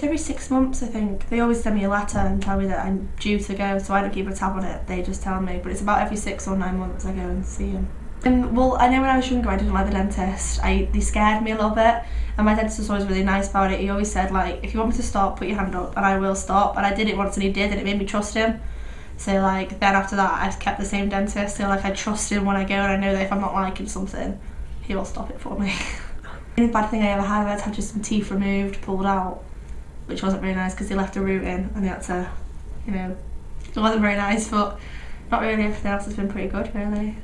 it's every six months, I think. They always send me a letter and tell me that I'm due to go, so I don't keep a tab on it. They just tell me, but it's about every six or nine months I go and see them. Um, well, I know when I was younger I didn't like the dentist. I They scared me a little bit and my dentist was always really nice about it. He always said like, if you want me to stop, put your hand up and I will stop. And I did it once and he did and it made me trust him. So like then after that I kept the same dentist. So like I trust him when I go and I know that if I'm not liking something, he will stop it for me. the only bad thing I ever had was had just some teeth removed, pulled out, which wasn't very nice because they left a root in and they had to, you know, it wasn't very nice but not really everything else has been pretty good really.